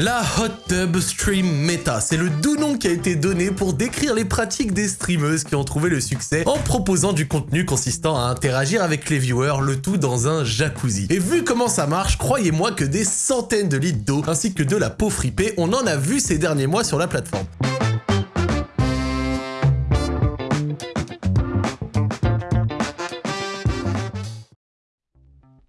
La Hot Tub Stream Meta, c'est le doux nom qui a été donné pour décrire les pratiques des streameuses qui ont trouvé le succès en proposant du contenu consistant à interagir avec les viewers, le tout dans un jacuzzi. Et vu comment ça marche, croyez-moi que des centaines de litres d'eau ainsi que de la peau fripée, on en a vu ces derniers mois sur la plateforme.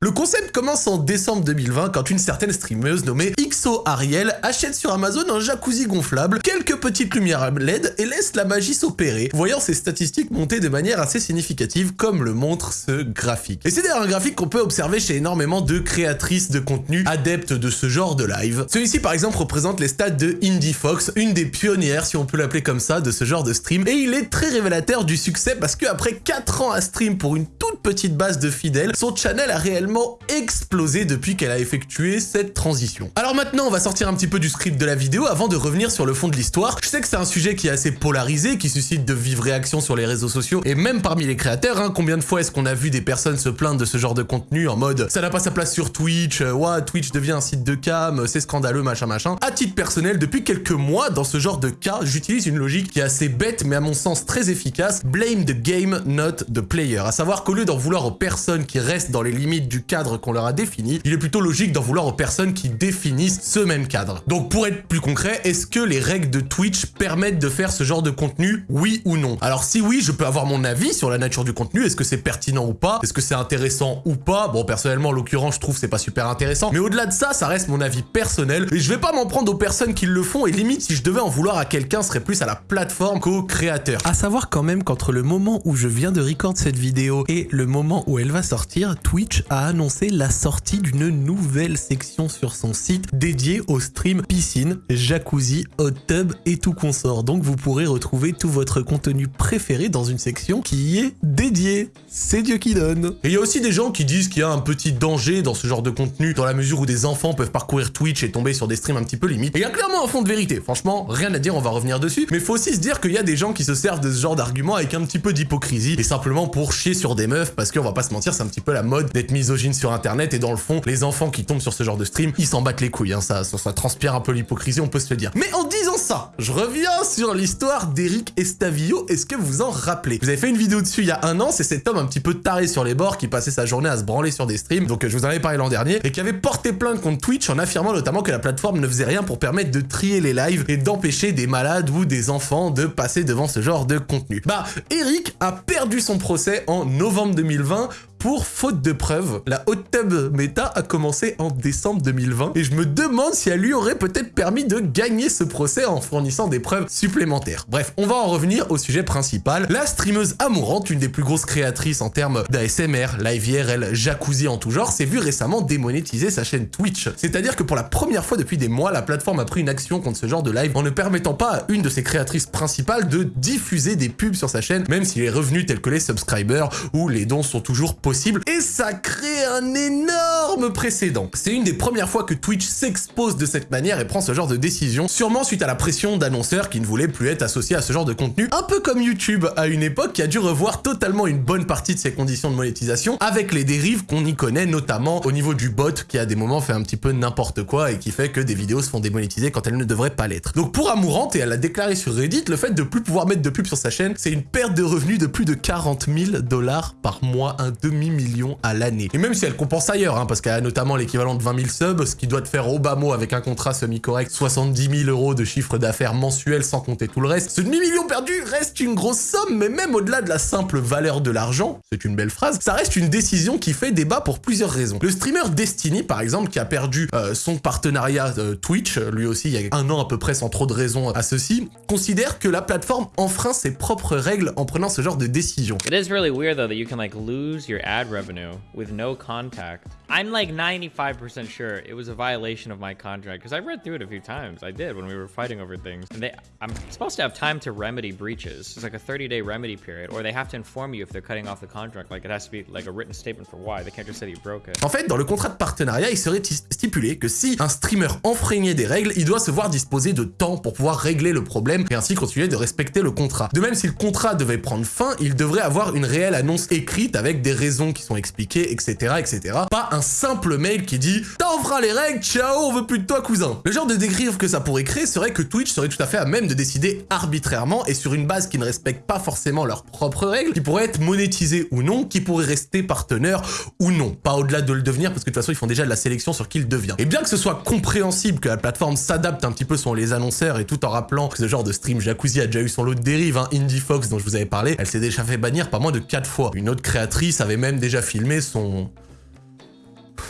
Le concept commence en décembre 2020 quand une certaine streameuse nommée XO Ariel achète sur Amazon un jacuzzi gonflable, quelques petites lumières LED et laisse la magie s'opérer, voyant ses statistiques monter de manière assez significative comme le montre ce graphique. Et c'est d'ailleurs un graphique qu'on peut observer chez énormément de créatrices de contenu adeptes de ce genre de live. Celui-ci par exemple représente les stats de Indie Fox, une des pionnières si on peut l'appeler comme ça de ce genre de stream, et il est très révélateur du succès parce qu'après 4 ans à stream pour une toute petite base de fidèles, son channel a réellement explosé depuis qu'elle a effectué cette transition. Alors maintenant, on va sortir un petit peu du script de la vidéo avant de revenir sur le fond de l'histoire. Je sais que c'est un sujet qui est assez polarisé, qui suscite de vives réactions sur les réseaux sociaux, et même parmi les créateurs, hein, combien de fois est-ce qu'on a vu des personnes se plaindre de ce genre de contenu en mode « ça n'a pas sa place sur Twitch, euh, ouais, Twitch devient un site de cam, c'est scandaleux, machin machin ». À titre personnel, depuis quelques mois, dans ce genre de cas, j'utilise une logique qui est assez bête, mais à mon sens très efficace, blame the game, not the player. À savoir qu'au lieu d'en vouloir aux personnes qui restent dans les limites du cadre qu'on leur a défini, il est plutôt logique d'en vouloir aux personnes qui définissent ce même cadre. Donc pour être plus concret, est-ce que les règles de Twitch permettent de faire ce genre de contenu, oui ou non? Alors si oui, je peux avoir mon avis sur la nature du contenu, est-ce que c'est pertinent ou pas? Est-ce que c'est intéressant ou pas? Bon, personnellement, en l'occurrence, je trouve c'est pas super intéressant, mais au-delà de ça, ça reste mon avis personnel, et je vais pas m'en prendre aux personnes qui le font, et limite, si je devais en vouloir à quelqu'un, serait plus à la plateforme qu'au créateur. À savoir quand même qu'entre le moment où je viens de record cette vidéo et le moment où elle va sortir, Twitch a annoncé la sortie d'une nouvelle section sur son site dédiée au stream piscine, jacuzzi, hot tub et tout consort. Donc vous pourrez retrouver tout votre contenu préféré dans une section qui y est dédiée. C'est Dieu qui donne. Et il y a aussi des gens qui disent qu'il y a un petit danger dans ce genre de contenu, dans la mesure où des enfants peuvent parcourir Twitch et tomber sur des streams un petit peu limites. Et il y a clairement un fond de vérité. Franchement, rien à dire, on va revenir dessus. Mais faut aussi se dire qu'il y a des gens qui se servent de ce genre d'argument avec un petit peu d'hypocrisie et simplement pour chier sur des meufs parce qu'on va pas se mentir, c'est un petit peu la mode d'être misogyne sur internet et dans le fond, les enfants qui tombent sur ce genre de stream, ils s'en battent les couilles, hein, ça, ça, transpire un peu l'hypocrisie, on peut se le dire. Mais en disant ça, je reviens sur l'histoire d'Eric Estavio, est-ce que vous en rappelez? Vous avez fait une vidéo dessus il y a un an, c'est cet homme un petit peu taré sur les bords qui passait sa journée à se branler sur des streams, donc je vous en avais parlé l'an dernier, et qui avait porté plainte contre Twitch en affirmant notamment que la plateforme ne faisait rien pour permettre de trier les lives et d'empêcher des malades ou des enfants de passer devant ce genre de contenu. Bah, Eric a perdu son procès en novembre 2020 pour faute de preuves. La Hot Tub Meta a commencé en décembre 2020 et je me demande si elle lui aurait peut-être permis de gagner ce procès en fournissant des preuves supplémentaires. Bref, on va en revenir au sujet principal. La streameuse amourante, une des plus grosses créatrices en termes d'ASMR, live IRL, jacuzzi en tout genre, s'est vue récemment démonétiser sa chaîne Twitch. C'est-à-dire que pour la première fois depuis des mois, la plateforme a pris une action contre ce genre de live en ne permettant pas à une de ses créatrices principales de diffuser des pubs sur sa chaîne, même si les revenus tels que les subscribers ou les dons sont toujours et ça crée un énorme précédent. C'est une des premières fois que Twitch s'expose de cette manière et prend ce genre de décision, sûrement suite à la pression d'annonceurs qui ne voulaient plus être associés à ce genre de contenu, un peu comme YouTube à une époque qui a dû revoir totalement une bonne partie de ses conditions de monétisation avec les dérives qu'on y connaît, notamment au niveau du bot qui à des moments fait un petit peu n'importe quoi et qui fait que des vidéos se font démonétiser quand elles ne devraient pas l'être. Donc pour Amourante, et elle a déclaré sur Reddit, le fait de plus pouvoir mettre de pub sur sa chaîne, c'est une perte de revenus de plus de 40 000 dollars par mois, un demi millions à l'année. Et même si elle compense ailleurs, hein, parce qu'elle a notamment l'équivalent de 20 000 subs, ce qui doit te faire au bas mot avec un contrat semi-correct 70 000 euros de chiffre d'affaires mensuel sans compter tout le reste. Ce demi-million perdu reste une grosse somme, mais même au-delà de la simple valeur de l'argent, c'est une belle phrase, ça reste une décision qui fait débat pour plusieurs raisons. Le streamer Destiny, par exemple, qui a perdu euh, son partenariat euh, Twitch, lui aussi il y a un an à peu près sans trop de raisons à ceci, considère que la plateforme enfreint ses propres règles en prenant ce genre de décision. It is really weird though that you can like lose your ad revenue with no contact. I'm like 95% sure it was a violation of my contract because I've read through it a few times. I did when we were fighting over things. And they, I'm supposed to have time to remedy breaches. It's like a 30-day remedy period, or they have to inform you if they're cutting off the contract. Like it has to be like a written statement for why. They can't just say you broke it. En fait, dans le contrat de partenariat, il serait stipulé que si un streamer enfreignait des règles, il doit se voir disposer de temps pour pouvoir régler le problème et ainsi continuer de respecter le contrat. De même, si le contrat devait prendre fin, il devrait avoir une réelle annonce écrite avec des raisons qui sont expliquées, etc., etc. Pas un simple mail qui dit « T'en feras les règles, ciao, on veut plus de toi, cousin !» Le genre de dérive que ça pourrait créer serait que Twitch serait tout à fait à même de décider arbitrairement et sur une base qui ne respecte pas forcément leurs propres règles, qui pourrait être monétisé ou non, qui pourrait rester partenaire ou non. Pas au-delà de le devenir, parce que de toute façon, ils font déjà de la sélection sur qui le devient. Et bien que ce soit compréhensible que la plateforme s'adapte un petit peu sur les annonceurs et tout en rappelant que ce genre de stream Jacuzzi a déjà eu son lot de dérive, hein, Indie Fox dont je vous avais parlé, elle s'est déjà fait bannir pas moins de 4 fois. Une autre créatrice avait même déjà filmé son...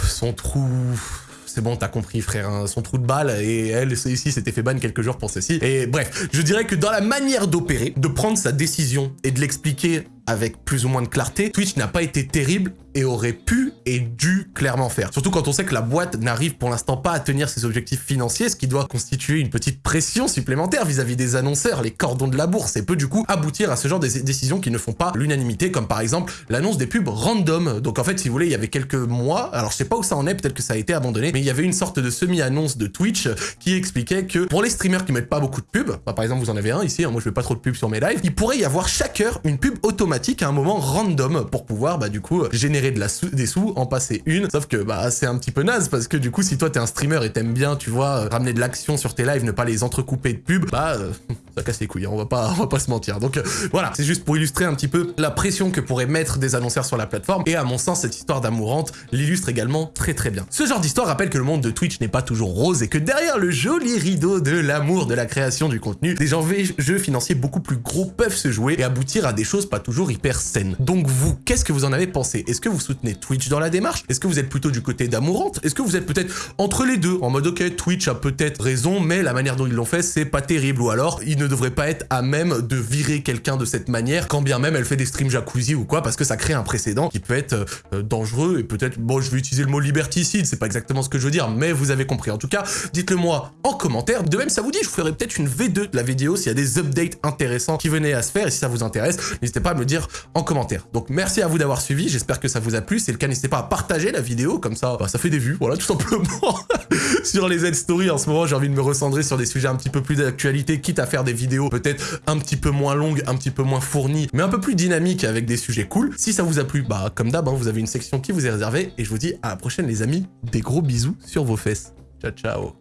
son trou c'est bon, t'as compris frère, hein, son trou de balle, et elle, ici, s'était fait ban quelques jours pour ceci. Et bref, je dirais que dans la manière d'opérer, de prendre sa décision et de l'expliquer avec plus ou moins de clarté, Twitch n'a pas été terrible et aurait pu et dû clairement faire. Surtout quand on sait que la boîte n'arrive pour l'instant pas à tenir ses objectifs financiers, ce qui doit constituer une petite pression supplémentaire vis-à-vis des annonceurs, les cordons de la bourse, et peut du coup aboutir à ce genre de décisions qui ne font pas l'unanimité, comme par exemple l'annonce des pubs random. Donc en fait, si vous voulez, il y avait quelques mois, alors je sais pas où ça en est, peut-être que ça a été abandonné, mais il y avait une sorte de semi-annonce de Twitch qui expliquait que pour les streamers qui mettent pas beaucoup de pubs, bah, par exemple vous en avez un ici, hein, moi je fais pas trop de pubs sur mes lives, il pourrait y avoir chaque heure une pub automatique à un moment random pour pouvoir bah du coup générer de la des sous, en passer une. Sauf que bah c'est un petit peu naze parce que du coup si toi t'es un streamer et t'aimes bien, tu vois, ramener de l'action sur tes lives, ne pas les entrecouper de pubs, bah euh, ça casse les couilles, hein, on va pas, on va pas se mentir. Donc euh, voilà, c'est juste pour illustrer un petit peu la pression que pourraient mettre des annonceurs sur la plateforme. Et à mon sens, cette histoire d'amourante l'illustre également très très bien. Ce genre d'histoire rappelle que le monde de Twitch n'est pas toujours rose et que derrière le joli rideau de l'amour de la création du contenu, des jeux financiers beaucoup plus gros peuvent se jouer et aboutir à des choses pas toujours hyper saines. Donc vous, qu'est-ce que vous en avez pensé? Est-ce que vous soutenez Twitch dans la démarche? Est-ce que vous êtes plutôt du côté d'amourante? Est-ce que vous êtes peut-être entre les deux, en mode ok, Twitch a peut-être raison, mais la manière dont ils l'ont fait, c'est pas terrible, ou alors il ne devrait pas être à même de virer quelqu'un de cette manière, quand bien même elle fait des streams jacuzzi ou quoi, parce que ça crée un précédent qui peut être euh, dangereux et peut-être, bon, je vais utiliser le mot liberticide, c'est pas exactement ce que je veux dire, mais vous avez compris. En tout cas, dites-le moi en commentaire. De même, ça vous dit, je vous ferai peut-être une V2 de la vidéo s'il y a des updates intéressants qui venaient à se faire, et si ça vous intéresse, n'hésitez pas à me le en commentaire. Donc merci à vous d'avoir suivi, j'espère que ça vous a plu, c'est le cas, n'hésitez pas à partager la vidéo, comme ça, bah, ça fait des vues, voilà, tout simplement. sur les Z-Stories, en ce moment, j'ai envie de me recentrer sur des sujets un petit peu plus d'actualité, quitte à faire des vidéos peut-être un petit peu moins longues, un petit peu moins fournies, mais un peu plus dynamiques avec des sujets cool. Si ça vous a plu, bah comme d'hab, hein, vous avez une section qui vous est réservée, et je vous dis à la prochaine les amis, des gros bisous sur vos fesses. Ciao ciao